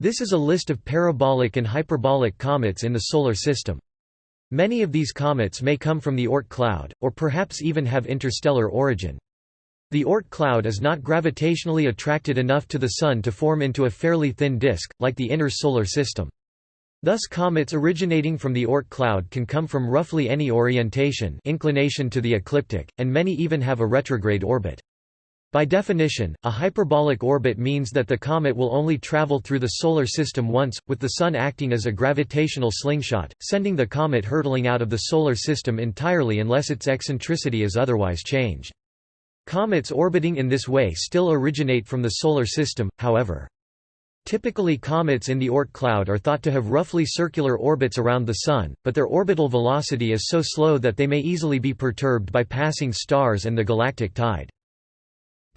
This is a list of parabolic and hyperbolic comets in the Solar System. Many of these comets may come from the Oort cloud, or perhaps even have interstellar origin. The Oort cloud is not gravitationally attracted enough to the Sun to form into a fairly thin disk, like the inner Solar System. Thus comets originating from the Oort cloud can come from roughly any orientation inclination to the ecliptic, and many even have a retrograde orbit. By definition, a hyperbolic orbit means that the comet will only travel through the Solar System once, with the Sun acting as a gravitational slingshot, sending the comet hurtling out of the Solar System entirely unless its eccentricity is otherwise changed. Comets orbiting in this way still originate from the Solar System, however. Typically comets in the Oort cloud are thought to have roughly circular orbits around the Sun, but their orbital velocity is so slow that they may easily be perturbed by passing stars and the galactic tide.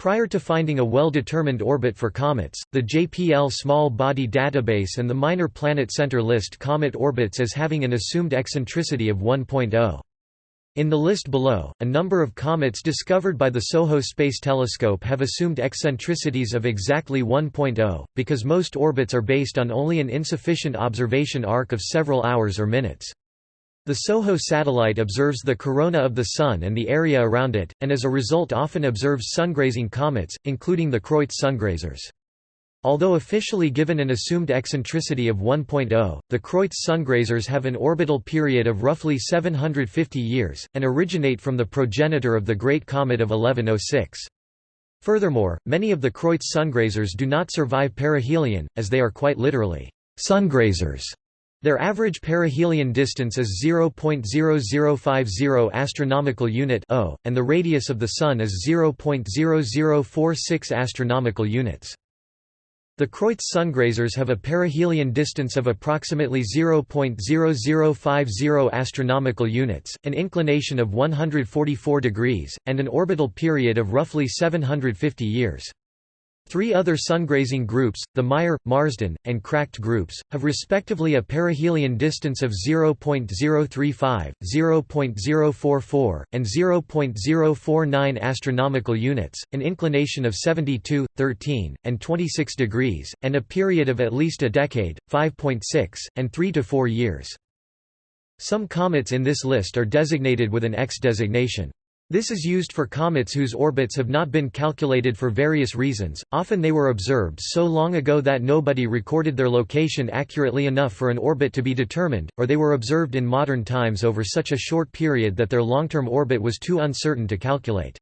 Prior to finding a well-determined orbit for comets, the JPL Small Body Database and the Minor Planet Center list comet orbits as having an assumed eccentricity of 1.0. In the list below, a number of comets discovered by the SOHO Space Telescope have assumed eccentricities of exactly 1.0, because most orbits are based on only an insufficient observation arc of several hours or minutes. The SOHO satellite observes the corona of the Sun and the area around it, and as a result often observes sungrazing comets, including the Kreutz sungrazers. Although officially given an assumed eccentricity of 1.0, the Kreutz sungrazers have an orbital period of roughly 750 years, and originate from the progenitor of the Great Comet of 1106. Furthermore, many of the Kreutz sungrazers do not survive perihelion, as they are quite literally, sungrazers. Their average perihelion distance is 0.0050 astronomical unit (o), and the radius of the Sun is 0.0046 astronomical units. The Kreutz sungrazers have a perihelion distance of approximately 0.0050 astronomical units, an inclination of 144 degrees, and an orbital period of roughly 750 years. Three other sungrazing groups, the Meyer, Marsden, and Kracht groups, have respectively a perihelion distance of 0.035, 0.044, and 0.049 astronomical units, an inclination of 72, 13, and 26 degrees, and a period of at least a decade, 5.6, and 3 to 4 years. Some comets in this list are designated with an X designation. This is used for comets whose orbits have not been calculated for various reasons, often they were observed so long ago that nobody recorded their location accurately enough for an orbit to be determined, or they were observed in modern times over such a short period that their long-term orbit was too uncertain to calculate.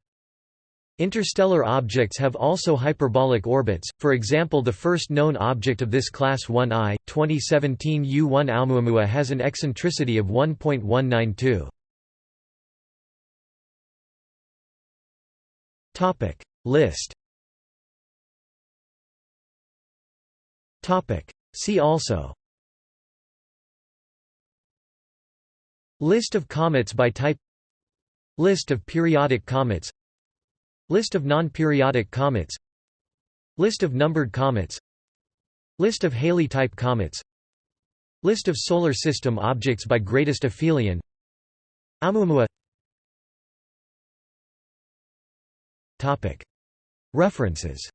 Interstellar objects have also hyperbolic orbits, for example the first known object of this class 1I, 2017 U1 Oumuamua has an eccentricity of 1.192. Topic. List. Topic. See also. List of comets by type. List of periodic comets. List of non-periodic comets. List of numbered comets. List of Halley-type comets. List of Solar System objects by greatest aphelion. Oumuamua References